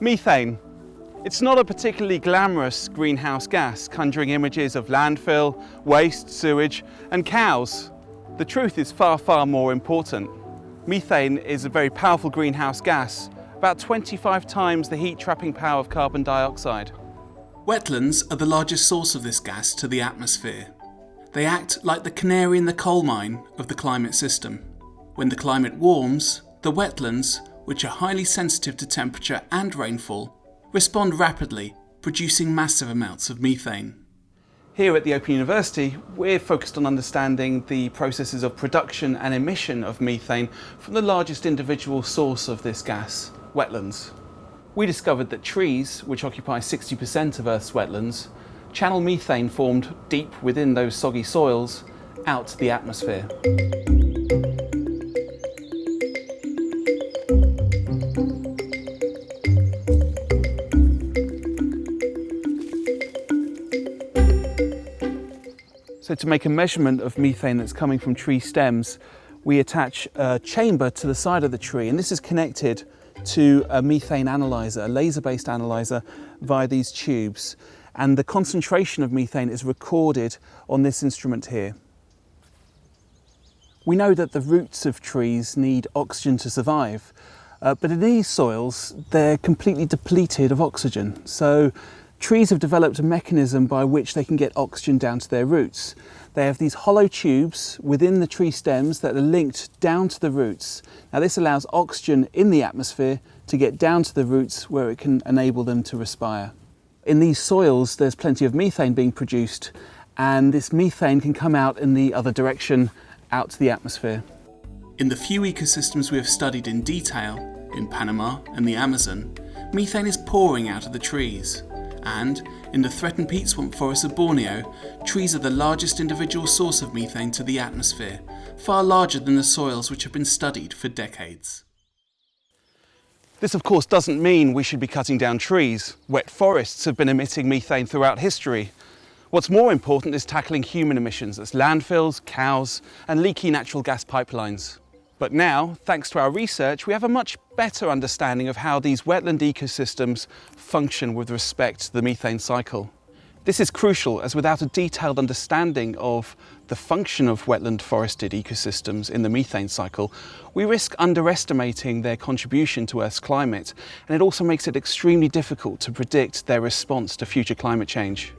Methane. It's not a particularly glamorous greenhouse gas, conjuring images of landfill, waste, sewage and cows. The truth is far, far more important. Methane is a very powerful greenhouse gas, about 25 times the heat trapping power of carbon dioxide. Wetlands are the largest source of this gas to the atmosphere. They act like the canary in the coal mine of the climate system. When the climate warms, the wetlands, which are highly sensitive to temperature and rainfall, respond rapidly, producing massive amounts of methane. Here at the Open University, we're focused on understanding the processes of production and emission of methane from the largest individual source of this gas, wetlands. We discovered that trees, which occupy 60% of Earth's wetlands, channel methane formed deep within those soggy soils out to the atmosphere. So to make a measurement of methane that's coming from tree stems, we attach a chamber to the side of the tree and this is connected to a methane analyzer, a laser-based analyzer via these tubes. And the concentration of methane is recorded on this instrument here. We know that the roots of trees need oxygen to survive, uh, but in these soils, they're completely depleted of oxygen. So Trees have developed a mechanism by which they can get oxygen down to their roots. They have these hollow tubes within the tree stems that are linked down to the roots. Now this allows oxygen in the atmosphere to get down to the roots where it can enable them to respire. In these soils there's plenty of methane being produced and this methane can come out in the other direction out to the atmosphere. In the few ecosystems we have studied in detail, in Panama and the Amazon, methane is pouring out of the trees and, in the threatened peat swamp forests of Borneo, trees are the largest individual source of methane to the atmosphere, far larger than the soils which have been studied for decades. This of course doesn't mean we should be cutting down trees. Wet forests have been emitting methane throughout history. What's more important is tackling human emissions, that's landfills, cows and leaky natural gas pipelines. But now, thanks to our research, we have a much better understanding of how these wetland ecosystems function with respect to the methane cycle. This is crucial as without a detailed understanding of the function of wetland forested ecosystems in the methane cycle, we risk underestimating their contribution to Earth's climate and it also makes it extremely difficult to predict their response to future climate change.